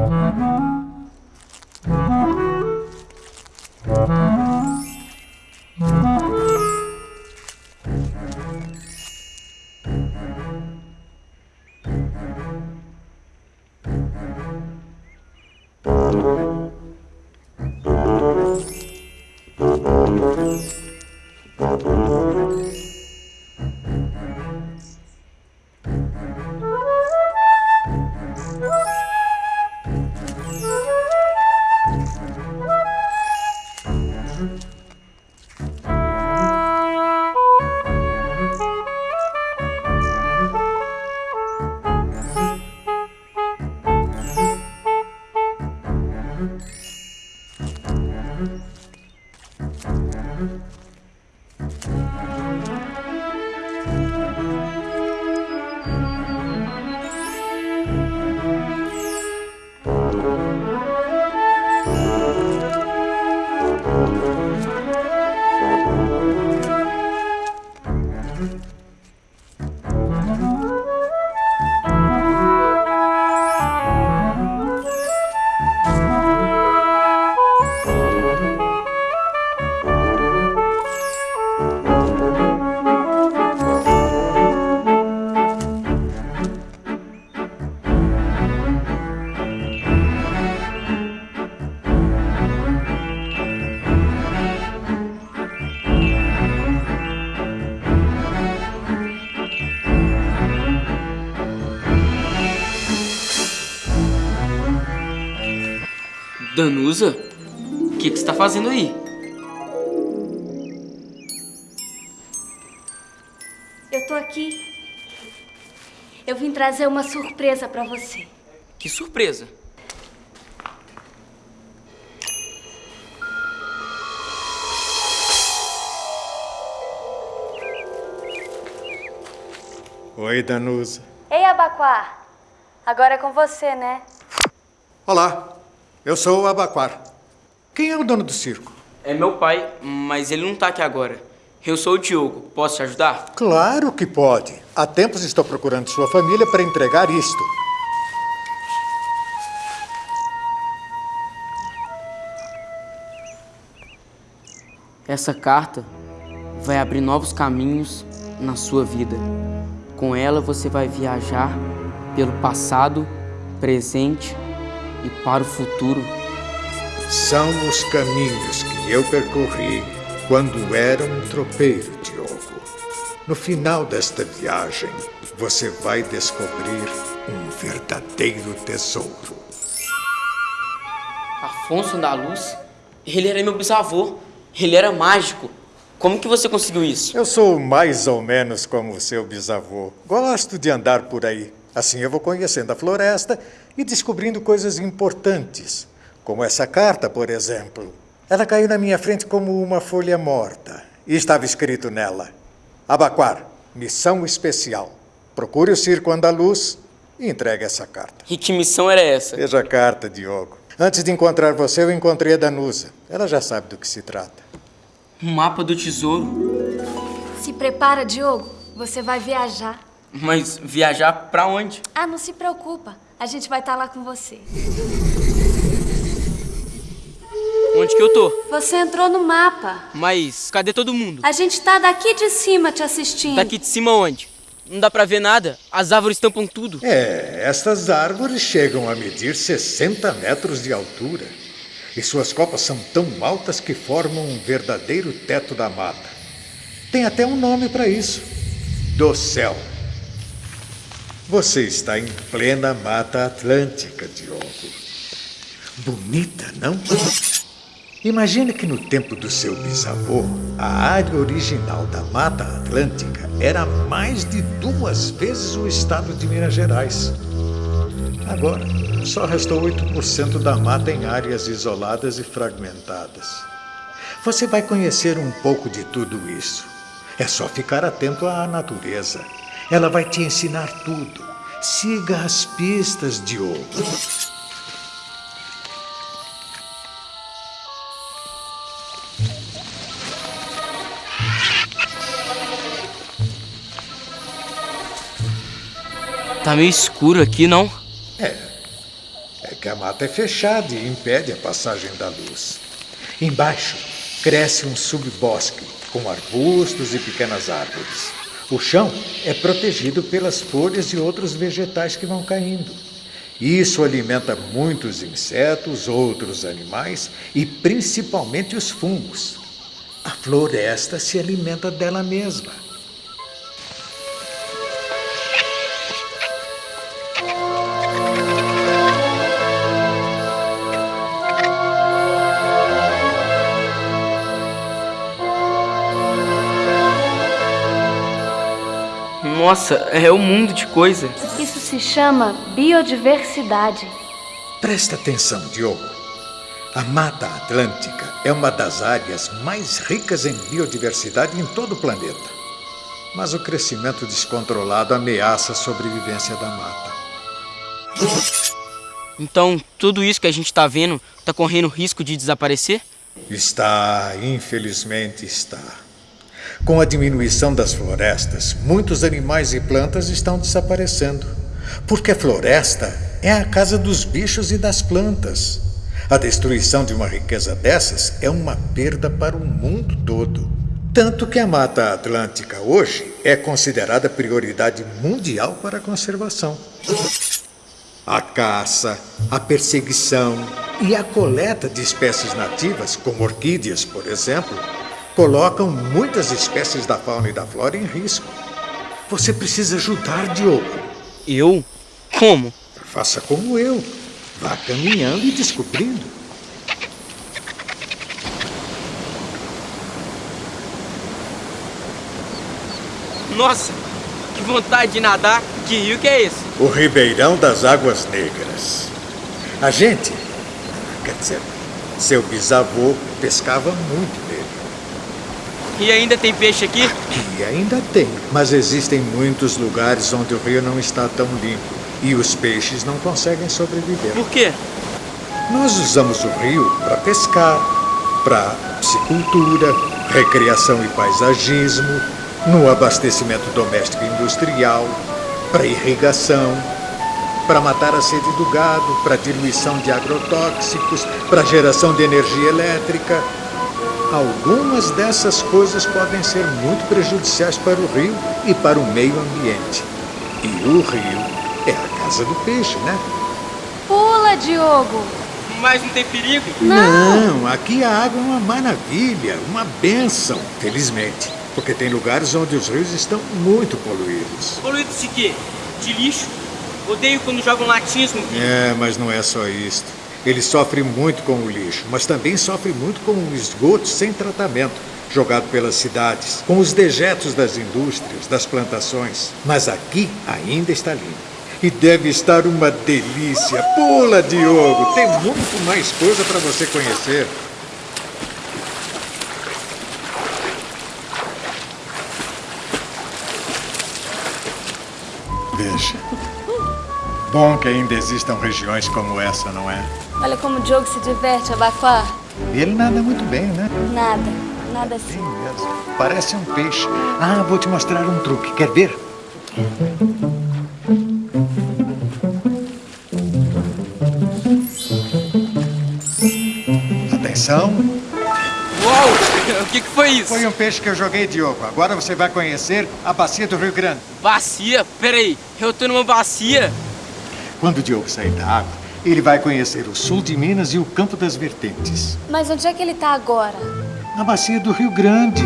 Mm-hmm. Danusa? O que, que você tá fazendo aí? Eu tô aqui. Eu vim trazer uma surpresa pra você. Que surpresa! Oi, Danusa. Ei, Abaquá. Agora é com você, né? Olá, eu sou o Abaquar. Quem é o dono do circo? É meu pai, mas ele não tá aqui agora. Eu sou o Diogo. Posso te ajudar? Claro que pode. Há tempos estou procurando sua família para entregar isto. Essa carta vai abrir novos caminhos na sua vida. Com ela você vai viajar pelo passado, presente e para o futuro. São os caminhos que eu percorri quando era um tropeiro, Diogo. No final desta viagem, você vai descobrir um verdadeiro tesouro. Afonso da Luz? Ele era meu bisavô. Ele era mágico. Como que você conseguiu isso? Eu sou mais ou menos como o seu bisavô. Gosto de andar por aí. Assim eu vou conhecendo a floresta e descobrindo coisas importantes, como essa carta, por exemplo. Ela caiu na minha frente como uma folha morta e estava escrito nela: Abaquar, missão especial. Procure o circo andaluz e entregue essa carta. E que missão era essa? Veja a carta, Diogo. Antes de encontrar você, eu encontrei a Danusa. Ela já sabe do que se trata. Um mapa do tesouro. Se prepara, Diogo. Você vai viajar. Mas viajar pra onde? Ah, não se preocupa. A gente vai estar lá com você. Onde que eu tô? Você entrou no mapa. Mas cadê todo mundo? A gente tá daqui de cima te assistindo. Daqui de cima onde? Não dá pra ver nada. As árvores tampam tudo. É, estas árvores chegam a medir 60 metros de altura. E suas copas são tão altas que formam um verdadeiro teto da mata. Tem até um nome para isso: do céu. Você está em plena Mata Atlântica, Diogo. Bonita, não? Imagine que no tempo do seu bisavô, a área original da Mata Atlântica era mais de duas vezes o estado de Minas Gerais. Agora, só restou 8% da mata em áreas isoladas e fragmentadas. Você vai conhecer um pouco de tudo isso. É só ficar atento à natureza. Ela vai te ensinar tudo. Siga as pistas, Diogo. Tá meio escuro aqui, não? É porque a mata é fechada e impede a passagem da luz. Embaixo cresce um subbosque com arbustos e pequenas árvores. O chão é protegido pelas folhas e outros vegetais que vão caindo. Isso alimenta muitos insetos, outros animais e principalmente os fungos. A floresta se alimenta dela mesma. Nossa, é um mundo de coisa. Isso se chama biodiversidade. Presta atenção, Diogo. A Mata Atlântica é uma das áreas mais ricas em biodiversidade em todo o planeta. Mas o crescimento descontrolado ameaça a sobrevivência da mata. Então, tudo isso que a gente está vendo está correndo risco de desaparecer? Está, infelizmente está. Com a diminuição das florestas, muitos animais e plantas estão desaparecendo. Porque a floresta é a casa dos bichos e das plantas. A destruição de uma riqueza dessas é uma perda para o mundo todo. Tanto que a Mata Atlântica hoje é considerada prioridade mundial para a conservação. A caça, a perseguição e a coleta de espécies nativas, como orquídeas, por exemplo, colocam muitas espécies da fauna e da flora em risco. Você precisa ajudar, Diogo. Eu? Como? Faça como eu. Vá caminhando e descobrindo. Nossa, que vontade de nadar. Que rio que é esse? O Ribeirão das Águas Negras. A gente, quer dizer, seu bisavô pescava muito. E ainda tem peixe aqui? E ainda tem, mas existem muitos lugares onde o rio não está tão limpo e os peixes não conseguem sobreviver. Por quê? Nós usamos o rio para pescar, para piscicultura, recreação e paisagismo, no abastecimento doméstico e industrial, para irrigação, para matar a sede do gado, para diluição de agrotóxicos, para geração de energia elétrica. Algumas dessas coisas podem ser muito prejudiciais para o rio e para o meio ambiente. E o rio é a casa do peixe, né? Pula, Diogo! Mas não tem perigo? Não, aqui a água é uma maravilha, uma benção, felizmente. Porque tem lugares onde os rios estão muito poluídos. Poluído de quê? De lixo? Odeio quando jogam latinhas no rio. É, mas não é só isto. Ele sofre muito com o lixo, mas também sofre muito com o esgoto sem tratamento, jogado pelas cidades, com os dejetos das indústrias, das plantações. Mas aqui ainda está limpo. E deve estar uma delícia. Pula, Diogo! Tem muito mais coisa para você conhecer. Veja. Bom que ainda existam regiões como essa, não é? Olha como o Diogo se diverte, Abacuá. Ele nada muito bem, né? Nada, nada Sim assim. mesmo. Parece um peixe. Ah, vou te mostrar um truque. Quer ver? Atenção. Uau! O que, que foi isso? Foi um peixe que eu joguei, Diogo. Agora você vai conhecer a bacia do Rio Grande. Bacia? Peraí, eu tô numa bacia? Quando o Diogo sair da água, ele vai conhecer o sul de Minas e o Campo das Vertentes. Mas onde é que ele tá agora? A bacia do Rio Grande.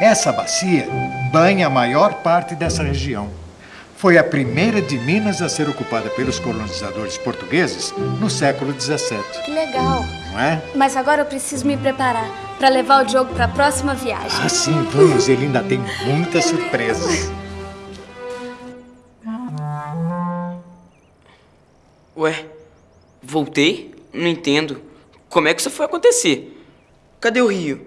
Essa bacia banha a maior parte dessa região. Foi a primeira de Minas a ser ocupada pelos colonizadores portugueses no século XVII, Que legal. não é? Mas agora eu preciso me preparar para levar o Diogo para a próxima viagem. Ah, sim, vamos. Ele ainda tem muitas surpresas. Ué, voltei? Não entendo. Como é que isso foi acontecer? Cadê o rio?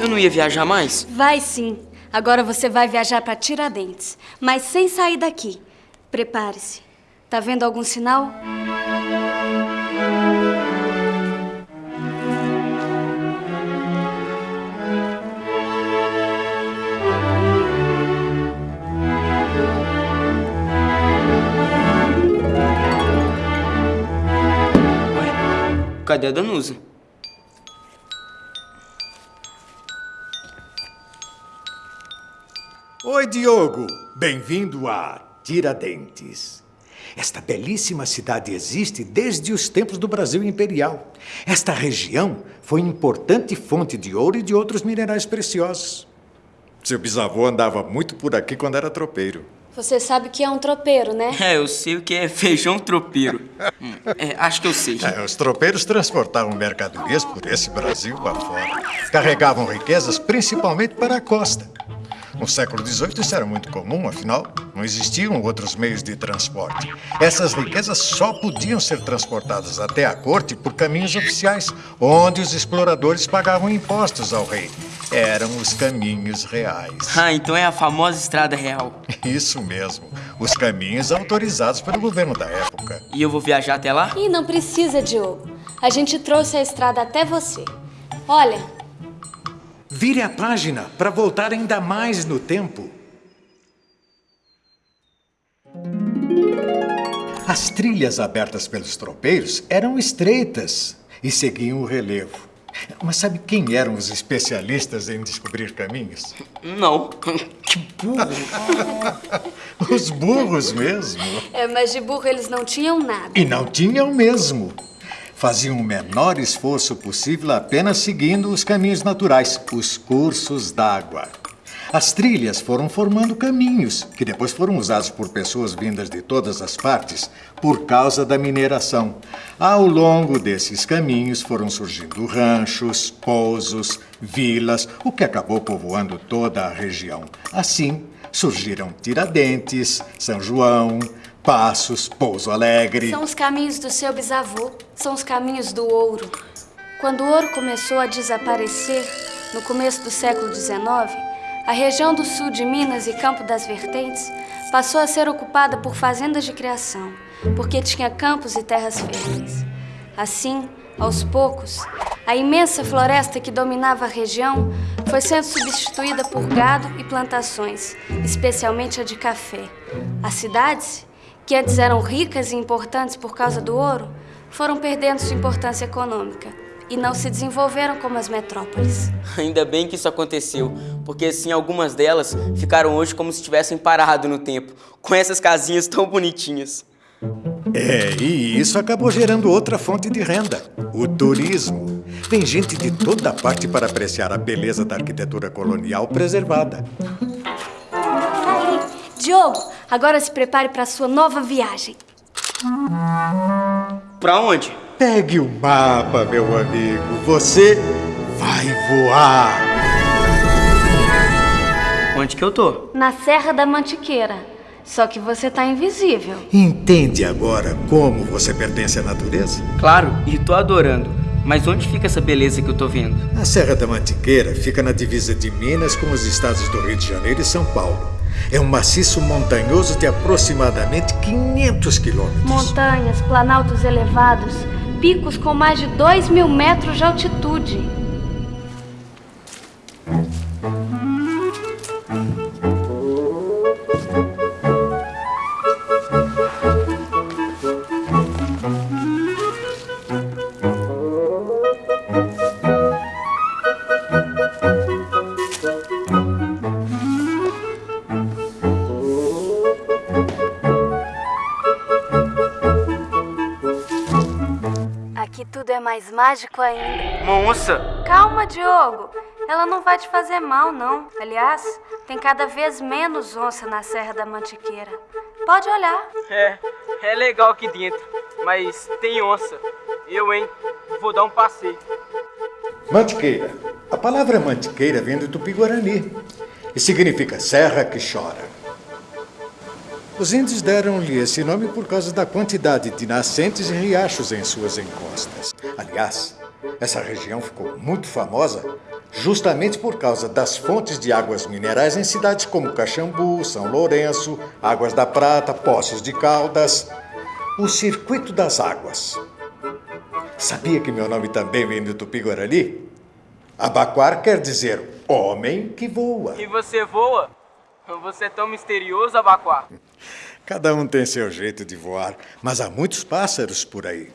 Eu não ia viajar mais? Vai sim. Agora você vai viajar para Tiradentes, mas sem sair daqui. Prepare-se. Tá vendo algum sinal? Cadê a Danusa? Oi, Diogo. Bem-vindo a Tiradentes. Esta belíssima cidade existe desde os tempos do Brasil Imperial. Esta região foi importante fonte de ouro e de outros minerais preciosos. Seu bisavô andava muito por aqui quando era tropeiro. Você sabe que é um tropeiro, né? É, eu sei o que é feijão tropeiro. Hum, é, acho que eu sei. É, os tropeiros transportavam mercadorias por esse Brasil afora. Carregavam riquezas principalmente para a costa. No século XVIII isso era muito comum, afinal, não existiam outros meios de transporte. Essas riquezas só podiam ser transportadas até a corte por caminhos oficiais, onde os exploradores pagavam impostos ao rei. Eram os caminhos reais. Ah, então é a famosa Estrada Real. Isso mesmo, os caminhos autorizados pelo governo da época. E eu vou viajar até lá? E não precisa, Diogo. A gente trouxe a estrada até você. Olha, Vire a página para voltar ainda mais no tempo. As trilhas abertas pelos tropeiros eram estreitas e seguiam o relevo. Mas sabe quem eram os especialistas em descobrir caminhos? Não. Que burro. Os burros mesmo. é, mas de burro eles não tinham nada. E não tinham mesmo. Faziam o menor esforço possível apenas seguindo os caminhos naturais, os cursos d'água. As trilhas foram formando caminhos, que depois foram usados por pessoas vindas de todas as partes por causa da mineração. Ao longo desses caminhos foram surgindo ranchos, pousos, vilas, o que acabou povoando toda a região. Assim, surgiram Tiradentes, São João, Passos, Pouso Alegre. São os caminhos do seu bisavô. São os caminhos do ouro. Quando o ouro começou a desaparecer, no começo do século XIX, a região do sul de Minas e Campo das Vertentes passou a ser ocupada por fazendas de criação, porque tinha campos e terras férteis. Assim, aos poucos, a imensa floresta que dominava a região foi sendo substituída por gado e plantações, especialmente a de café. As cidades, que antes eram ricas e importantes por causa do ouro, foram perdendo sua importância econômica e não se desenvolveram como as metrópoles. Ainda bem que isso aconteceu, porque assim algumas delas ficaram hoje como se tivessem parado no tempo, com essas casinhas tão bonitinhas. É, e isso acabou gerando outra fonte de renda: o turismo. Vem gente de toda parte para apreciar a beleza da arquitetura colonial preservada. Diogo, agora se prepare para a sua nova viagem. Pra onde? Pegue o mapa, meu amigo. Você vai voar. Onde que eu tô? Na Serra da Mantiqueira. Só que você tá invisível. Entende agora como você pertence à natureza? Claro, e tô adorando. Mas onde fica essa beleza que eu tô vendo? A Serra da Mantiqueira fica na divisa de Minas com os estados do Rio de Janeiro e São Paulo. É um maciço montanhoso de aproximadamente 500 quilômetros. Montanhas, planaltos elevados, picos com mais de 2 mil metros de altitude. É mais mágico ainda. Uma onça? Calma, Diogo. Ela não vai te fazer mal, não. Aliás, tem cada vez menos onça na Serra da Mantiqueira. Pode olhar. É, é legal aqui dentro, mas tem onça. Eu, hein, vou dar um passeio. Mantiqueira. A palavra mantiqueira vem do tupi-guarani e significa serra que chora. Os índios deram-lhe esse nome por causa da quantidade de nascentes e riachos em suas encostas. Aliás, essa região ficou muito famosa justamente por causa das fontes de águas minerais em cidades como Caxambu, São Lourenço, Águas da Prata, Poços de Caldas. O Circuito das Águas. Sabia que meu nome também vem do Tupi-Guarani? Abaquar quer dizer homem que voa. E você voa? Você é tão misterioso, Abaquá. Cada um tem seu jeito de voar, mas há muitos pássaros por aí.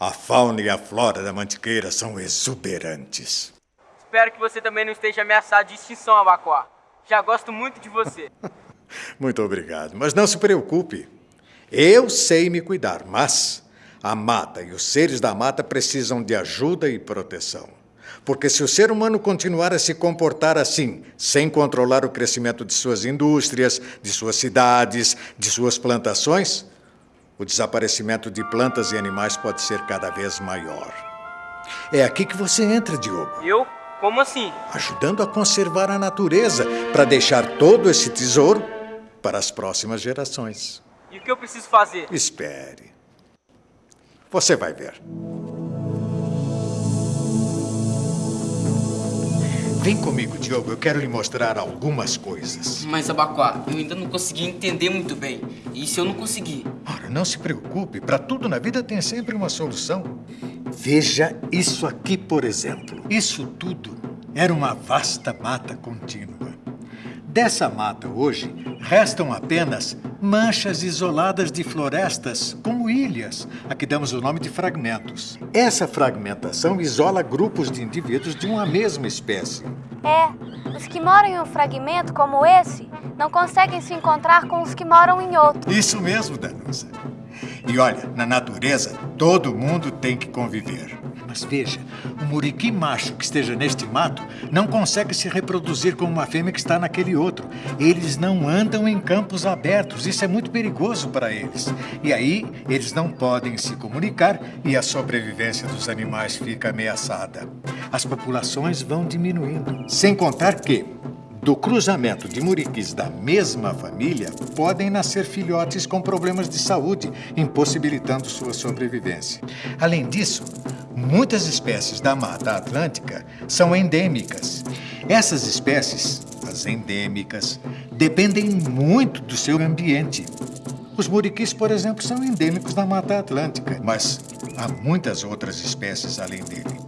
A fauna e a flora da mantiqueira são exuberantes. Espero que você também não esteja ameaçado de extinção, Abacuá. Já gosto muito de você. muito obrigado. Mas não se preocupe. Eu sei me cuidar, mas a mata e os seres da mata precisam de ajuda e proteção. Porque se o ser humano continuar a se comportar assim, sem controlar o crescimento de suas indústrias, de suas cidades, de suas plantações, o desaparecimento de plantas e animais pode ser cada vez maior. É aqui que você entra, Diogo. Eu? Como assim? Ajudando a conservar a natureza para deixar todo esse tesouro para as próximas gerações. E o que eu preciso fazer? Espere. Você vai ver. Vem comigo, Diogo. Eu quero lhe mostrar algumas coisas. Mas, Abacuá, eu ainda não consegui entender muito bem. E se eu não conseguir? Ora, não se preocupe. Para tudo na vida tem sempre uma solução. Veja isso aqui, por exemplo. Isso tudo era uma vasta mata contínua. Dessa mata hoje restam apenas manchas isoladas de florestas, como ilhas, a que damos o nome de fragmentos. Essa fragmentação isola grupos de indivíduos de uma mesma espécie. É, os que moram em um fragmento como esse não conseguem se encontrar com os que moram em outro. Isso mesmo, Danusa. E olha, na natureza, todo mundo tem que conviver. Mas veja, o muriqui macho que esteja neste mato não consegue se reproduzir com uma fêmea que está naquele outro. Eles não andam em campos abertos, isso é muito perigoso para eles. E aí, eles não podem se comunicar e a sobrevivência dos animais fica ameaçada. As populações vão diminuindo. Sem contar que, do cruzamento de muriquis da mesma família, podem nascer filhotes com problemas de saúde, impossibilitando sua sobrevivência. Além disso, muitas espécies da Mata Atlântica são endêmicas. Essas espécies, as endêmicas, dependem muito do seu ambiente. Os muriquis, por exemplo, são endêmicos da Mata Atlântica, mas há muitas outras espécies além dele.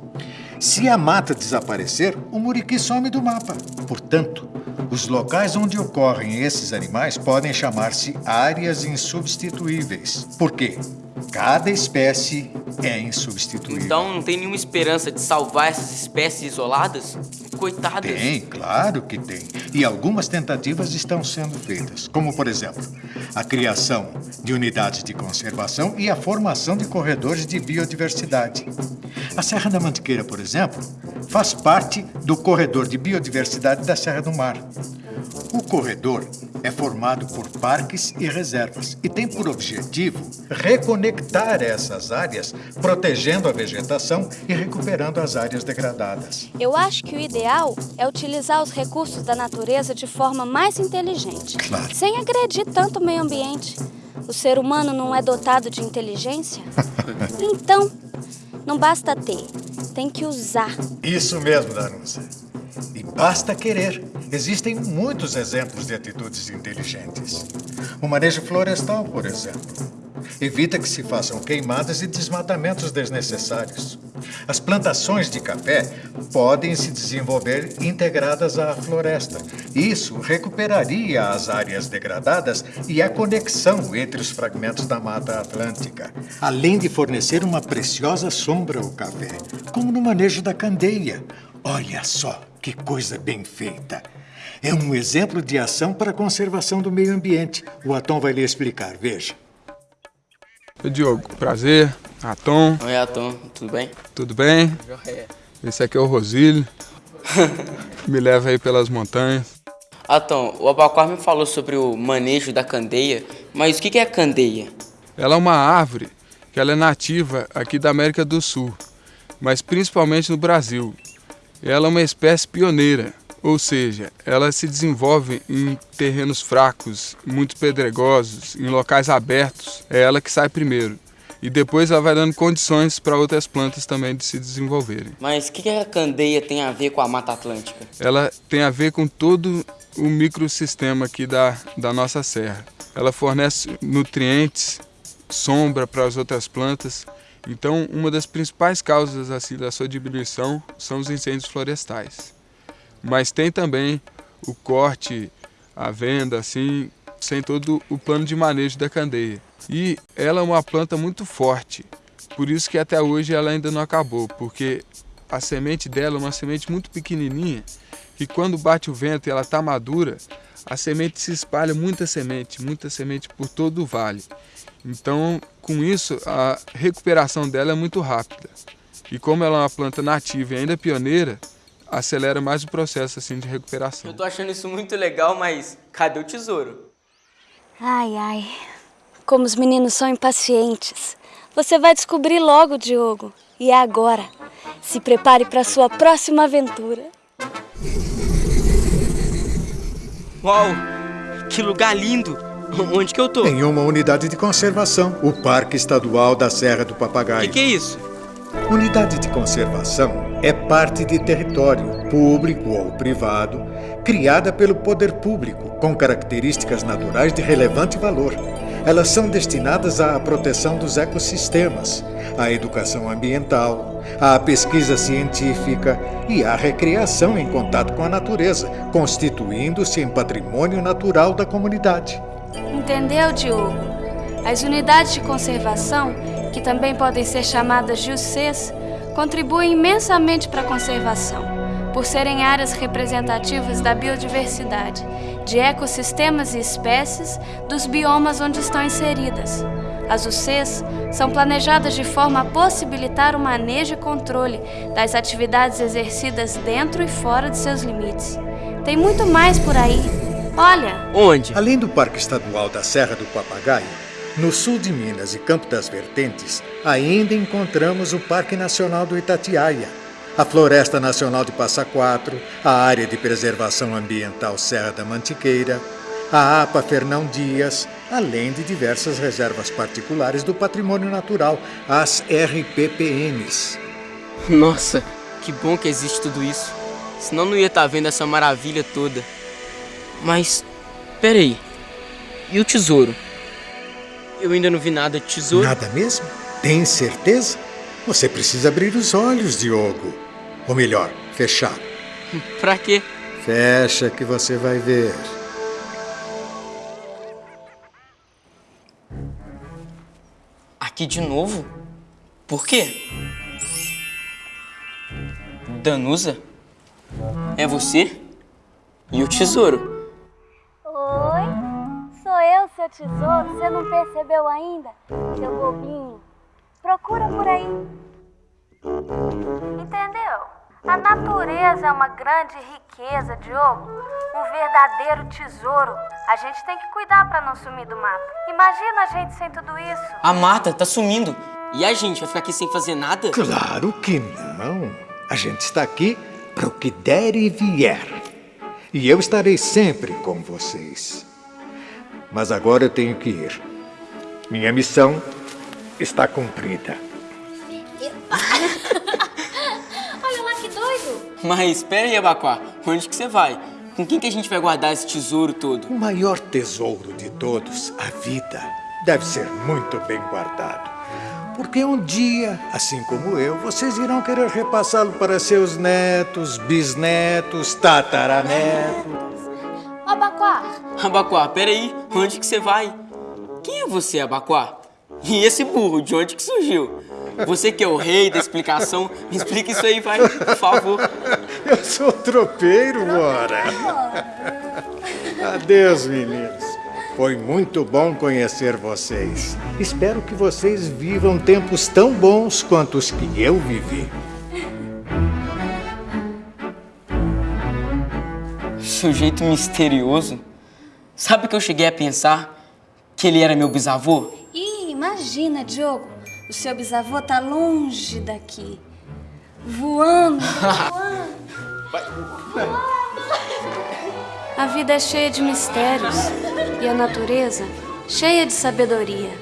Se a mata desaparecer, o muriqui some do mapa. Portanto, os locais onde ocorrem esses animais podem chamar-se áreas insubstituíveis. Por quê? Cada espécie é insubstituível. Então não tem nenhuma esperança de salvar essas espécies isoladas? Coitadas. Tem, claro que tem. E algumas tentativas estão sendo feitas, como por exemplo, a criação de unidades de conservação e a formação de corredores de biodiversidade. A Serra da Mantiqueira, por exemplo, faz parte do corredor de biodiversidade da Serra do Mar. O corredor é formado por parques e reservas e tem por objetivo reconectar essas áreas, protegendo a vegetação e recuperando as áreas degradadas. Eu acho que o ideal é utilizar os recursos da natureza de forma mais inteligente, claro. sem agredir tanto o meio ambiente. O ser humano não é dotado de inteligência? então, não basta ter, tem que usar. Isso mesmo, Danusa. E basta querer. Existem muitos exemplos de atitudes inteligentes. O manejo florestal, por exemplo. Evita que se façam queimadas e desmatamentos desnecessários. As plantações de café podem se desenvolver integradas à floresta. Isso recuperaria as áreas degradadas e a conexão entre os fragmentos da Mata Atlântica, além de fornecer uma preciosa sombra ao café, como no manejo da candeia. Olha só que coisa bem feita! É um exemplo de ação para a conservação do meio ambiente. O Atom vai lhe explicar, veja. Oi, Diogo, prazer. Atom. Oi, Atom, tudo bem? Tudo bem? Esse aqui é o Rosílio. me leva aí pelas montanhas. Atom, o Abacuar me falou sobre o manejo da candeia, mas o que é a candeia? Ela é uma árvore que ela é nativa aqui da América do Sul, mas principalmente no Brasil. Ela é uma espécie pioneira, ou seja, ela se desenvolve em terrenos fracos, muito pedregosos, em locais abertos. É ela que sai primeiro. E depois ela vai dando condições para outras plantas também de se desenvolverem. Mas o que, que a candeia tem a ver com a Mata Atlântica? Ela tem a ver com todo o microsistema aqui da, da nossa serra. Ela fornece nutrientes, sombra para as outras plantas. Então, uma das principais causas assim, da sua diminuição são os incêndios florestais mas tem também o corte, a venda, assim, sem todo o plano de manejo da candeia. E ela é uma planta muito forte, Por isso que até hoje ela ainda não acabou, porque a semente dela é uma semente muito pequenininha, que quando bate o vento e ela está madura, a semente se espalha muita semente, muita semente por todo o vale. Então, com isso, a recuperação dela é muito rápida. E como ela é uma planta nativa e ainda pioneira, acelera mais o processo assim de recuperação. Eu tô achando isso muito legal, mas cadê o tesouro? Ai, ai. Como os meninos são impacientes. Você vai descobrir logo, Diogo. E é agora. Se prepare para sua próxima aventura. Uau! Que lugar lindo! Onde que eu tô? Em uma unidade de conservação, o Parque Estadual da Serra do O Papagaio. que, que é isso? Unidade de conservação é parte de território, público ou privado, criada pelo poder público, com características naturais de relevante valor. Elas são destinadas à proteção dos ecossistemas, à educação ambiental, à pesquisa científica e à recreação em contato com a natureza, constituindo-se em patrimônio natural da comunidade. Entendeu, Diogo? As unidades de conservação, que também podem ser chamadas de UCs, contribuem imensamente para a conservação, por serem áreas representativas da biodiversidade, de ecossistemas e espécies dos biomas onde estão inseridas. As UCs são planejadas de forma a possibilitar o manejo e controle das atividades exercidas dentro e fora de seus limites. Tem muito mais por aí. Olha, Onde? Além do Parque Estadual da Serra do Papagaio, no sul de Minas e Campo das Vertentes, ainda encontramos o Parque Nacional do Itatiaia, a Floresta Nacional de Passa Quatro, a Área de Preservação Ambiental Serra da Mantiqueira, a APA Fernão Dias, além de diversas reservas particulares do patrimônio natural, as RPPNs. Nossa, que bom que existe tudo isso. Senão não ia estar vendo essa maravilha toda. Mas, peraí. E o tesouro? Eu ainda não vi nada de tesouro. Nada mesmo? Tem certeza? Você precisa abrir os olhos, Diogo. Ou melhor, fechar. Pra quê? Fecha que você vai ver. Aqui de novo? Por quê? Danusa? É você? E o tesouro? Seu tesouro. Você não percebeu ainda? Seu bobinho. Procura por aí. Entendeu? A natureza é uma grande riqueza, Diogo. Um verdadeiro tesouro. A gente tem que cuidar para não sumir do mapa. Imagina a gente sem tudo isso. A mata tá sumindo. E a gente vai ficar aqui sem fazer nada? Claro que não. A gente está aqui para o que der e vier. E eu estarei sempre com vocês. Mas agora eu tenho que ir. Minha missão está cumprida. Olha lá que doido. Mas espera aí, Abacuá. Onde que você vai? Com quem que a gente vai guardar esse tesouro todo? O maior tesouro de todos, a vida, deve ser muito bem guardado. Porque um dia, assim como eu, vocês irão querer repassá-lo para seus netos, bisnetos, tataranetos. Abacuá, Abacuá, peraí. Onde que você vai? Quem é você, Abacuá? E esse burro, de onde que surgiu? Você que é o rei da explicação, me explica isso aí, vai, por favor. Eu sou tropeiro, ora. Adeus, meninos. Foi muito bom conhecer vocês. Espero que vocês vivam tempos tão bons quanto os que eu vivi. Sujeito misterioso. Sabe que eu cheguei a pensar que ele era meu bisavô? Ih, imagina, Diogo. O seu bisavô tá longe daqui. Voando, voando. A vida é cheia de mistérios e a natureza cheia de sabedoria.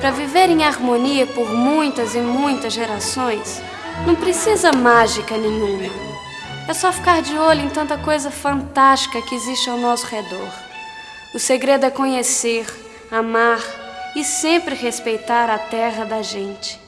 Para viver em harmonia por muitas e muitas gerações, não precisa mágica nenhuma. É só ficar de olho em tanta coisa fantástica que existe ao nosso redor. O segredo é conhecer, amar e sempre respeitar a terra da gente.